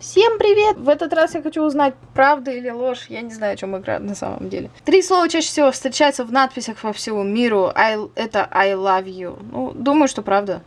Всем привет! В этот раз я хочу узнать, правда или ложь. Я не знаю, о чем играю на самом деле. Три слова чаще всего встречаются в надписях во всему миру. I, это I love you. Ну, думаю, что правда.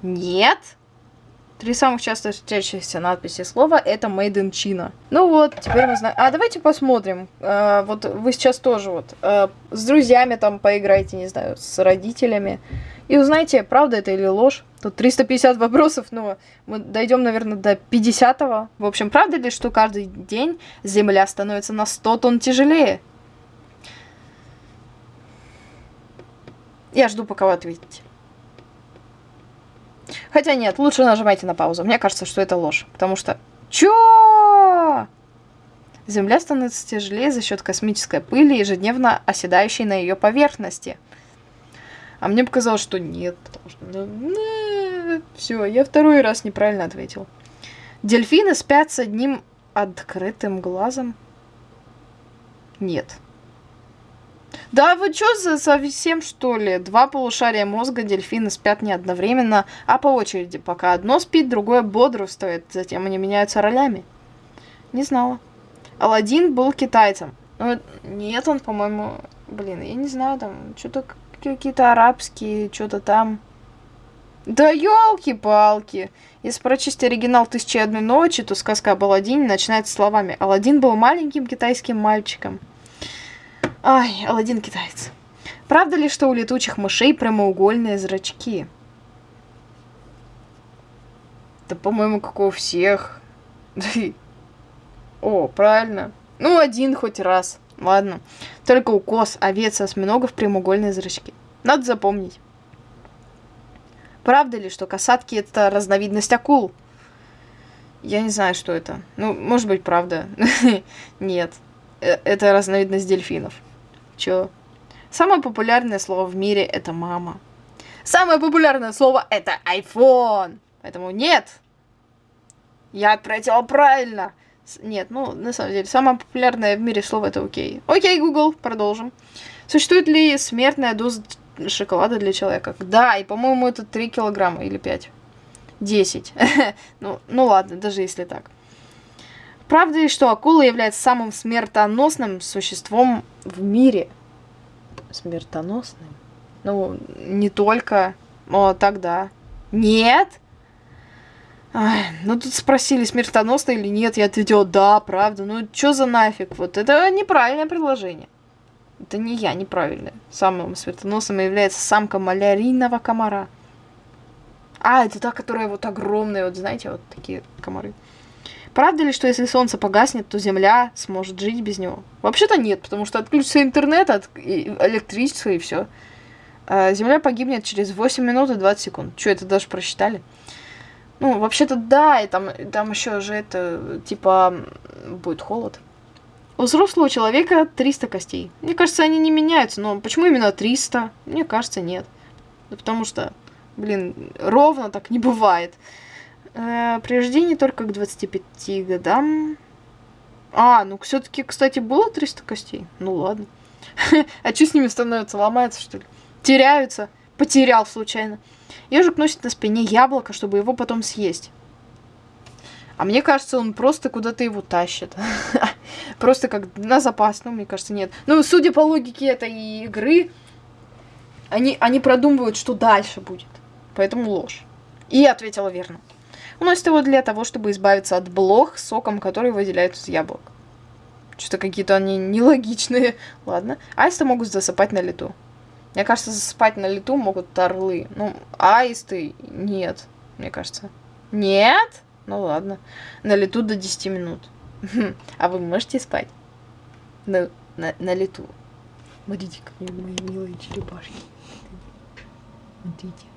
Нет? Три самых часто встречающиеся надписи слова это Made in China. Ну вот, теперь мы знаем. А давайте посмотрим. А, вот вы сейчас тоже вот а, с друзьями там поиграйте, не знаю, с родителями. И узнаете, правда это или ложь. Тут 350 вопросов, но мы дойдем, наверное, до 50-го. В общем, правда ли, что каждый день Земля становится на 100 тонн тяжелее? Я жду, пока вы ответите. Хотя нет, лучше нажимайте на паузу. Мне кажется, что это ложь. Потому что... Чё? Земля становится тяжелее за счет космической пыли, ежедневно оседающей на ее поверхности. А мне показалось, что нет. Потому что... Ну, Все, я второй раз неправильно ответил. Дельфины спят с одним открытым глазом? Нет. Да вы что за совсем что ли? Два полушария мозга дельфины спят не одновременно, а по очереди. Пока одно спит, другое бодрствует. Затем они меняются ролями. Не знала. Аладдин был китайцем. Ну, нет, он, по-моему... Блин, я не знаю, там что-то какие-то арабские, что-то там. Да елки-палки. Если прочесть оригинал «Тысячи одной ночи», то сказка об Аладдине начинается словами «Аладдин был маленьким китайским мальчиком». Ай, Аладдин китаец. Правда ли, что у летучих мышей прямоугольные зрачки? Да, по-моему, как у всех. О, правильно. Ну, один хоть раз. Ладно. Только у коз, овец и осьминогов прямоугольные зрачки. Надо запомнить. Правда ли, что касатки это разновидность акул? Я не знаю, что это. Ну, может быть, правда. Нет. Э, это разновидность дельфинов. Чё? Самое популярное слово в мире это мама. Самое популярное слово это iPhone. Поэтому нет. Я ответила правильно. Нет, ну, на самом деле, самое популярное в мире слово это окей. Окей, Google, продолжим. Существует ли смертная доза шоколада для человека? Да, и, по-моему, это 3 килограмма или 5. 10. ну, ну ладно, даже если так. Правда ли, что акула является самым смертоносным существом в мире? Смертоносным? Ну, не только. О, тогда. Нет? Ай, ну тут спросили, смертоносно или нет, я ответила, да, правда. Ну, что за нафиг? Вот это неправильное предложение. Это не я, неправильное. Самым смертоносным является самка малярийного комара. А, это та, которая вот огромная, вот знаете, вот такие комары. Правда ли, что если солнце погаснет, то Земля сможет жить без него? Вообще-то нет, потому что отключится интернет, от электричество и все. А Земля погибнет через 8 минут и 20 секунд. Что, это даже просчитали? Ну, вообще-то да, и там, там еще же это, типа, будет холод. У взрослого человека 300 костей. Мне кажется, они не меняются, но почему именно 300? Мне кажется, нет. Да потому что, блин, ровно так не бывает. Э, при рождении только к 25 годам. А, ну все-таки, кстати, было 300 костей. Ну ладно. а что с ними становится? Ломается, что ли? Теряются. Потерял случайно. Ежик носит на спине яблоко, чтобы его потом съесть. А мне кажется, он просто куда-то его тащит. просто как на запас. Ну, мне кажется, нет. Ну, судя по логике этой игры, они, они продумывают, что дальше будет. Поэтому ложь. И ответила верно. Уносит его для того, чтобы избавиться от блох соком, который выделяют из яблок. Что-то какие-то они нелогичные. Ладно. Аисты могут засыпать на лету. Мне кажется, засыпать на лету могут орлы. Ну, аисты нет, мне кажется. Нет? Ну ладно. На лету до 10 минут. А вы можете спать? На, на, на лету. Смотрите, какие мои милые черепашки. Смотрите.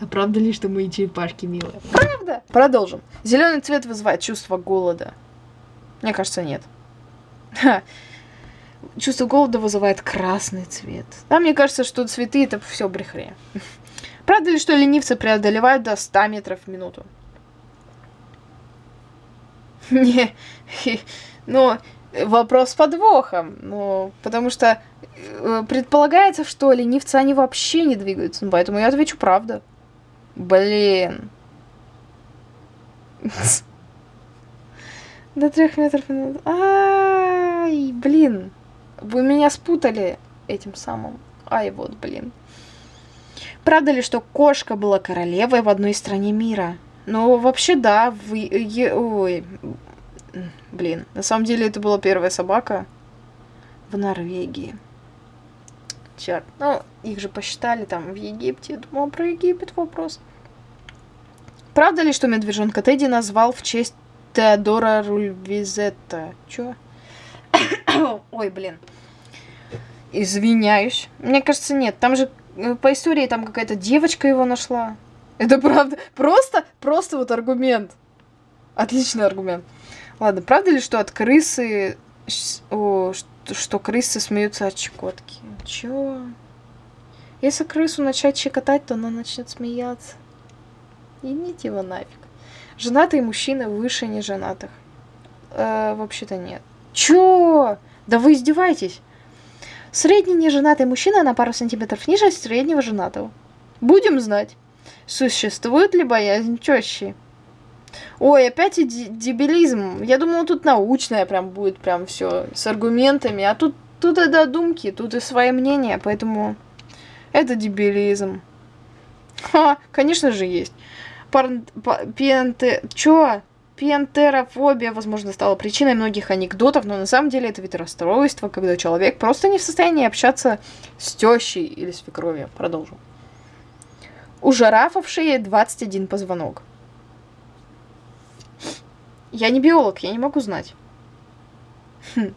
А правда ли, что мои черепашки милые? Правда! Продолжим. Зеленый цвет вызывает чувство голода. Мне кажется, нет. Чувство голода вызывает красный цвет. Да, мне кажется, что цветы это все брехня. Правда ли, что ленивцы преодолевают до 100 метров в минуту? Не, ну, вопрос с подвохом. Ну, потому что э, предполагается, что ленивцы, они вообще не двигаются. Поэтому я отвечу правда. Блин. До трех метров. Ай, блин. Вы меня спутали этим самым. Ай, вот, блин. Правда ли, что кошка была королевой в одной стране мира? Ну, вообще, да. В... Ой. Блин. На самом деле, это была первая собака в Норвегии. Черт. Ну, их же посчитали там в Египте. Я думала, про Египет вопрос. Правда ли, что медвежонка Тедди назвал в честь Теодора Рульвизетта? Чё? Ой, блин. Извиняюсь. Мне кажется, нет. Там же э, по истории там какая-то девочка его нашла. Это правда. Просто, просто вот аргумент. Отличный аргумент. Ладно, правда ли, что от крысы... О, что, что крысы смеются от щекотки? Чё? Если крысу начать щекотать, то она начнет смеяться. Идите его нафиг. Женатые мужчины выше неженатых. Э, вообще-то нет. Чё? Да вы издеваетесь? Средний неженатый мужчина на пару сантиметров ниже среднего женатого. Будем знать. Существует ли боязнь тещи? Ой, опять и дебилизм. Я думала, тут научное прям будет прям все с аргументами, а тут, тут и додумки, тут и свои мнения, поэтому это дебилизм. Ха, конечно же есть. Пар... Пенте... Чё? Пентерофобия, возможно, стала причиной многих анекдотов, но на самом деле это вид расстройства, когда человек просто не в состоянии общаться с тещей или свекровью. Продолжим. У жирафа в шее 21 позвонок. Я не биолог, я не могу знать. Хм.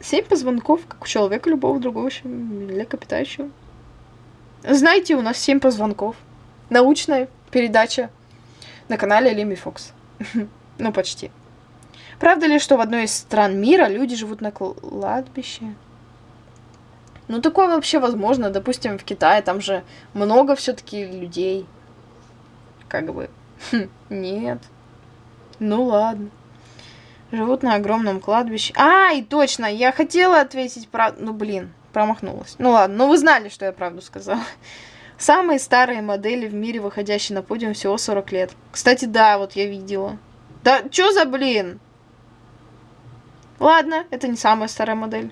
Семь позвонков, как у человека любого другого млекопитающего. Знаете, у нас семь позвонков. Научная передача на канале Лими Фокс. ну, почти. Правда ли, что в одной из стран мира люди живут на кладбище? Ну, такое вообще возможно. Допустим, в Китае там же много все-таки людей. Как бы. Нет. Ну ладно. Живут на огромном кладбище. А, и точно, я хотела ответить правду. Ну, блин, промахнулась. Ну ладно, ну вы знали, что я правду сказала. Самые старые модели в мире, выходящие на подиум, всего 40 лет. Кстати, да, вот я видела. Да, чё за блин? Ладно, это не самая старая модель.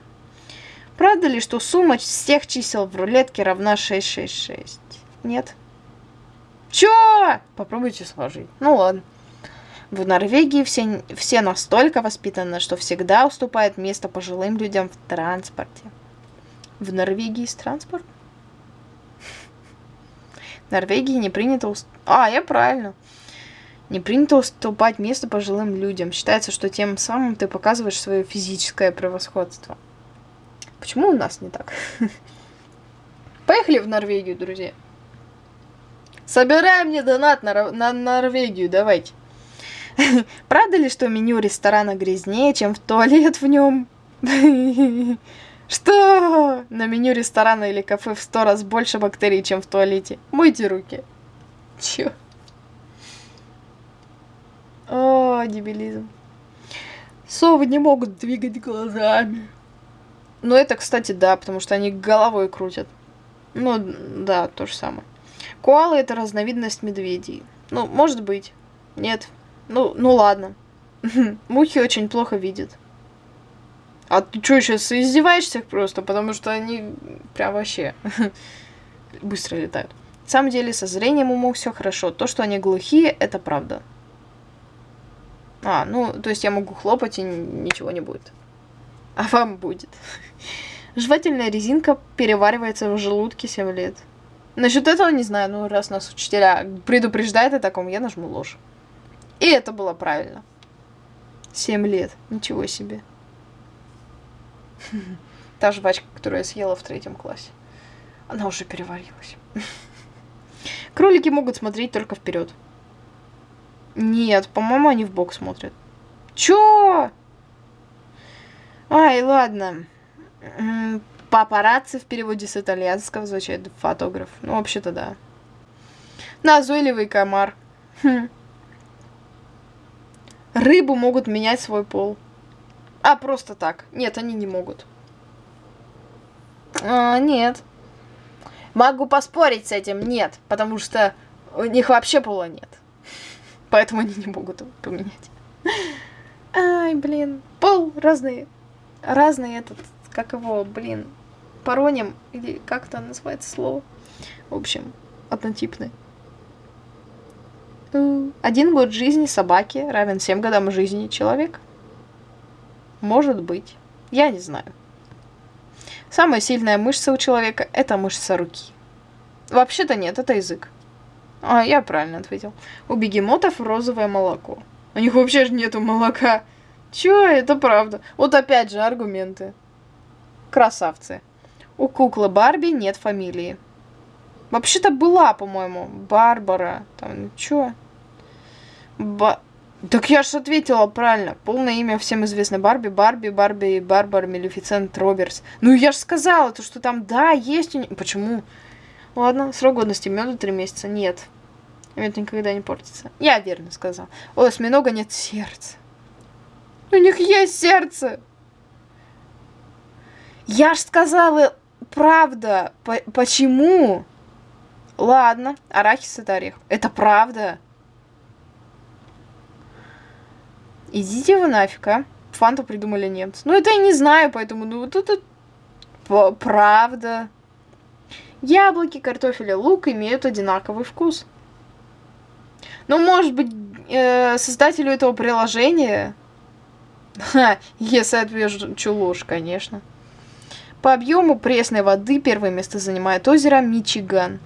Правда ли, что сумма всех чисел в рулетке равна 666? Нет. Чё? Попробуйте сложить. Ну ладно. В Норвегии все, все настолько воспитаны, что всегда уступают место пожилым людям в транспорте. В Норвегии есть транспорт? Норвегии не принято... Уст... А, я правильно. Не принято уступать место пожилым людям. Считается, что тем самым ты показываешь свое физическое превосходство. Почему у нас не так? Поехали в Норвегию, друзья. Собираем мне донат на, на Норвегию, давайте. Правда ли, что меню ресторана грязнее, чем в туалет в нем? Что? На меню ресторана или кафе в сто раз больше бактерий, чем в туалете. Мойте руки. Чё? О, дебилизм. Совы не могут двигать глазами. Ну, это, кстати, да, потому что они головой крутят. Ну, да, то же самое. Коалы — это разновидность медведей. Ну, может быть. Нет, ну, ну ладно. Мухи очень плохо видят. А ты что, сейчас издеваешься просто? Потому что они прям вообще быстро летают. На самом деле, со зрением у мух все хорошо. То, что они глухие, это правда. А, ну, то есть я могу хлопать и ничего не будет. А вам будет. Жевательная резинка переваривается в желудке 7 лет. Насчет этого не знаю, ну раз нас учителя предупреждают о таком, я нажму ложь. И это было правильно. Семь лет. Ничего себе. Та жвачка, которую я съела в третьем классе. Она уже переварилась. Кролики могут смотреть только вперед. Нет, по-моему, они в бок смотрят. Чё? Ай, ладно. Папарацци в переводе с итальянского звучит фотограф. Ну, вообще-то да. Назойливый комар. Хм. Рыбы могут менять свой пол. А, просто так. Нет, они не могут. А, нет. Могу поспорить с этим. Нет, потому что у них вообще пола нет. Поэтому они не могут поменять. Ай, блин. Пол разные. Разные этот, как его, блин, пароним, или как это называется слово. В общем, однотипный. Один год жизни собаки равен 7 годам жизни человека. Может быть. Я не знаю. Самая сильная мышца у человека – это мышца руки. Вообще-то нет, это язык. А, я правильно ответил. У бегемотов розовое молоко. У них вообще же нету молока. Чё, это правда. Вот опять же аргументы. Красавцы. У куклы Барби нет фамилии. Вообще-то была, по-моему, Барбара. Там, чё? Ба... Так я же ответила правильно. Полное имя всем известно. Барби, Барби, Барби, Барбара, Мелефицент, Робертс. Ну я же сказала, то, что там, да, есть у них... Почему? Ладно, срок годности меда три месяца. Нет. Мед никогда не портится. Я верно сказал. У осьминога нет сердца. У них есть сердце. Я ж сказала правда. По почему? Ладно, арахис это орех. Это правда. Идите вы нафиг, а. Фанту придумали немцы. Ну, это я не знаю, поэтому, ну, тут, тут правда. Яблоки, картофель и лук имеют одинаковый вкус. Ну, может быть, э, создателю этого приложения... Ха, если отвечу ложь, конечно. По объему пресной воды первое место занимает озеро Мичиган.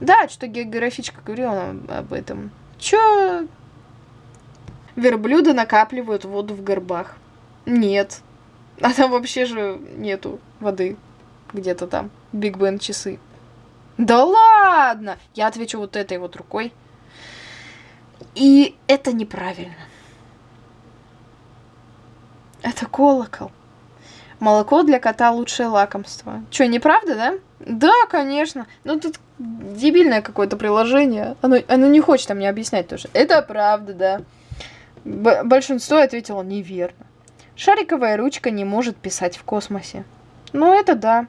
Да, что географичка говорила об этом. Чё? Верблюды накапливают воду в горбах. Нет. А там вообще же нету воды. Где-то там. Биг Бен часы. Да ладно! Я отвечу вот этой вот рукой. И это неправильно. Это колокол. Молоко для кота лучшее лакомство. Че, неправда, да? Да, конечно. Ну тут дебильное какое-то приложение. Оно, оно не хочет мне объяснять тоже. Это правда, да. Большинство ответило неверно. Шариковая ручка не может писать в космосе. Ну, это да.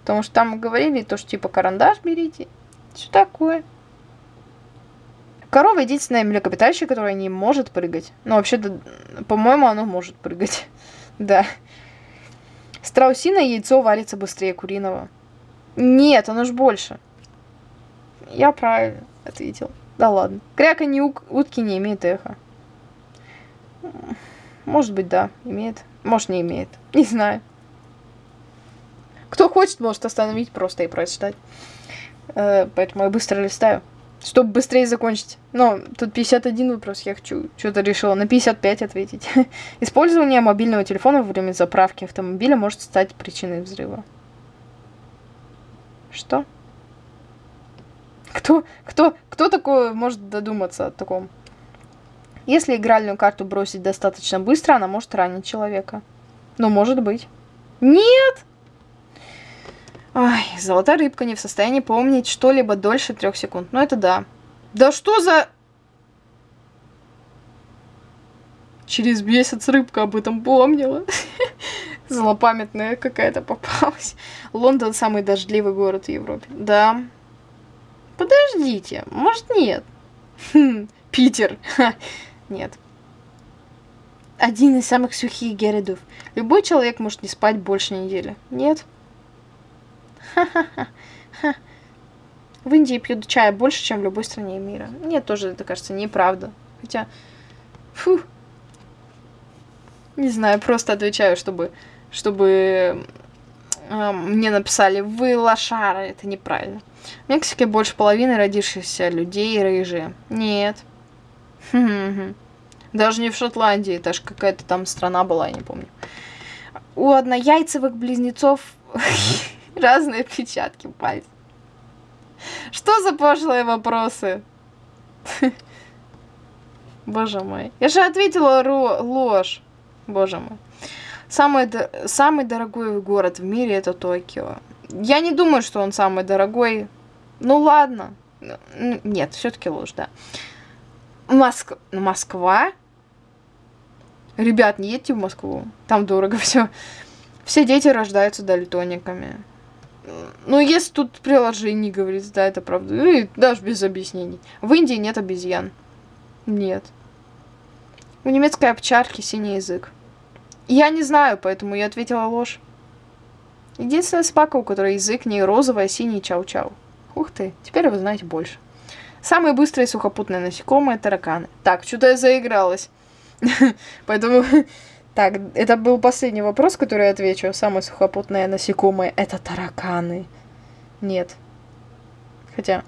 Потому что там говорили то, что типа карандаш берите. Что такое? Корова единственное млекопитающее, которое не может прыгать. Ну, вообще-то, по-моему, оно может прыгать. да. Страусиное яйцо варится быстрее куриного. Нет, оно ж больше. Я правильно ответил. Да ладно. Кряканье утки не имеет эха. Может быть, да, имеет. Может, не имеет. Не знаю. Кто хочет, может остановить просто и прочитать. Э, поэтому я быстро листаю. Чтобы быстрее закончить. Но тут 51 вопрос, я хочу что-то решила на 55 ответить. Использование мобильного телефона во время заправки автомобиля может стать причиной взрыва. Что? Кто, кто, кто такое может додуматься о таком? Если игральную карту бросить достаточно быстро, она может ранить человека. Ну, может быть. Нет! Ай, золотая рыбка не в состоянии помнить что-либо дольше трех секунд. Ну, это да. Да что за... Через месяц рыбка об этом помнила. Злопамятная какая-то попалась. Лондон самый дождливый город в Европе. Да. Подождите, может нет? Хм, Питер. Нет. Один из самых сухих городов. Любой человек может не спать больше недели. Нет. В Индии пьют чай больше, чем в любой стране мира. Мне тоже это кажется неправда. Хотя, фу, не знаю, просто отвечаю, чтобы, чтобы э, мне написали, вы лошара, это неправильно. В Мексике больше половины родившихся людей рыжие. Нет. Даже не в Шотландии, это же какая-то там страна была, я не помню. У однояйцевых близнецов разные отпечатки пальцев. Что за пошлые вопросы? Боже мой. Я же ответила ложь. Боже мой. Самый, самый дорогой город в мире это Токио. Я не думаю, что он самый дорогой. Ну ладно. Нет, все-таки ложь, да. Моск... Москва? Ребят, не едьте в Москву. Там дорого все. Все дети рождаются дальтониками. Ну, если тут приложение говорится, да, это правда. Ну, и даже без объяснений. В Индии нет обезьян. Нет. У немецкой овчарки синий язык. Я не знаю, поэтому я ответила ложь. Единственная собака, у которой язык не розовый, а синий чау-чау. Ух ты, теперь вы знаете больше. Самые быстрые сухопутные насекомые – тараканы. Так, что-то я заигралась. Поэтому... Так, это был последний вопрос, который я отвечу. Самые сухопутные насекомые – это тараканы. Нет. Хотя,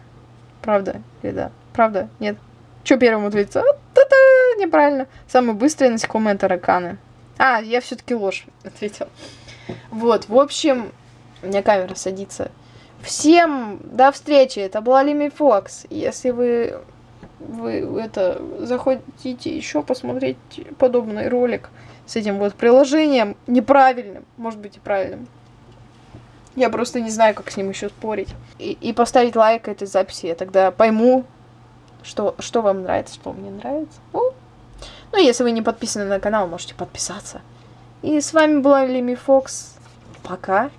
правда или да? Правда? Нет. Что первым ответить? А, та-та, неправильно. Самые быстрые насекомые – тараканы. А, я все-таки ложь ответил. Вот, в общем, у меня камера садится. Всем до встречи. Это была Лими Фокс. Если вы, вы это захотите еще посмотреть подобный ролик с этим вот приложением неправильным, может быть и правильным. Я просто не знаю, как с ним еще спорить. И, и поставить лайк этой записи, я тогда пойму, что, что вам нравится, что мне нравится. Ну, ну, если вы не подписаны на канал, можете подписаться. И с вами была Лими Фокс. Пока.